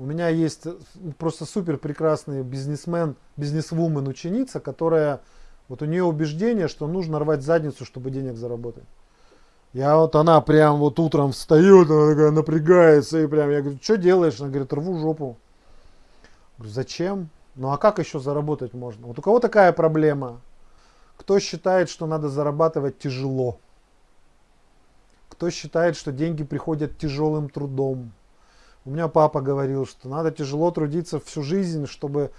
У меня есть просто супер прекрасный бизнесмен, бизнесвумен ученица, которая, вот у нее убеждение, что нужно рвать задницу, чтобы денег заработать. Я вот, она прям вот утром встает, она такая напрягается, и прям, я говорю, что делаешь? Она говорит, рву жопу. Говорю, зачем? Ну а как еще заработать можно? Вот у кого такая проблема? Кто считает, что надо зарабатывать тяжело? Кто считает, что деньги приходят тяжелым трудом? У меня папа говорил, что надо тяжело трудиться всю жизнь, чтобы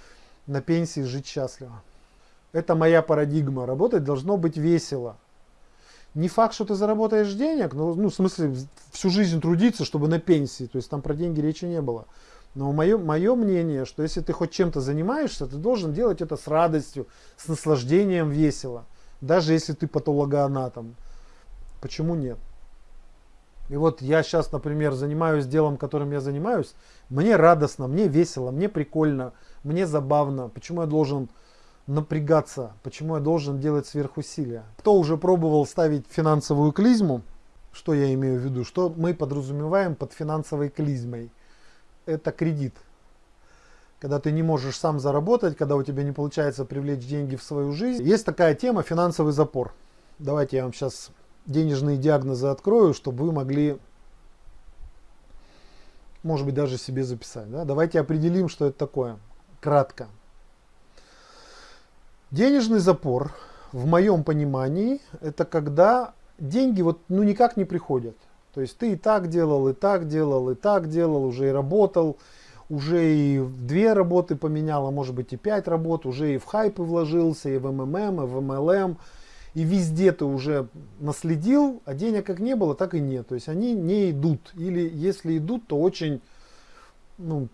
на пенсии жить счастливо. Это моя парадигма. Работать должно быть весело. Не факт, что ты заработаешь денег, но, ну, в смысле, всю жизнь трудиться, чтобы на пенсии. То есть там про деньги речи не было. Но мое, мое мнение, что если ты хоть чем-то занимаешься, ты должен делать это с радостью, с наслаждением, весело. Даже если ты патологоанатом. Почему нет? И вот я сейчас, например, занимаюсь делом, которым я занимаюсь. Мне радостно, мне весело, мне прикольно, мне забавно. Почему я должен напрягаться? Почему я должен делать сверхусилия? Кто уже пробовал ставить финансовую клизму? Что я имею в виду? Что мы подразумеваем под финансовой клизмой? Это кредит. Когда ты не можешь сам заработать, когда у тебя не получается привлечь деньги в свою жизнь. Есть такая тема финансовый запор. Давайте я вам сейчас денежные диагнозы открою, чтобы вы могли, может быть, даже себе записать. Да? Давайте определим, что это такое. Кратко. Денежный запор, в моем понимании, это когда деньги вот ну никак не приходят. То есть ты и так делал, и так делал, и так делал, уже и работал, уже и две работы поменял, а может быть и пять работ, уже и в хайпы вложился, и в МММ, и в MLM, и везде ты уже наследил, а денег как не было, так и нет. То есть они не идут. Или если идут, то очень, ну,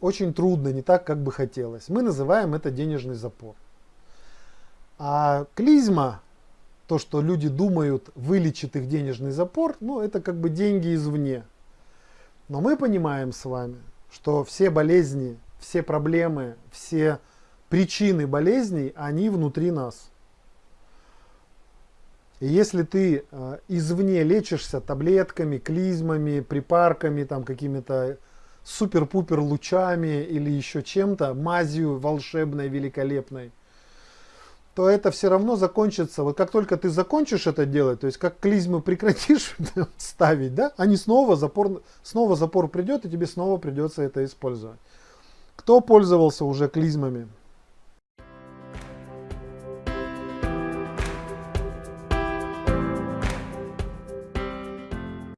очень трудно, не так, как бы хотелось. Мы называем это денежный запор. А клизма, то, что люди думают, вылечит их денежный запор, ну, это как бы деньги извне. Но мы понимаем с вами, что все болезни, все проблемы, все причины болезней, они внутри нас. И если ты э, извне лечишься таблетками, клизмами, припарками, там какими-то супер-пупер лучами или еще чем-то, мазью волшебной, великолепной, то это все равно закончится. Вот как только ты закончишь это делать, то есть как клизмы прекратишь ставить, да, они снова запор, снова запор придет, и тебе снова придется это использовать. Кто пользовался уже клизмами?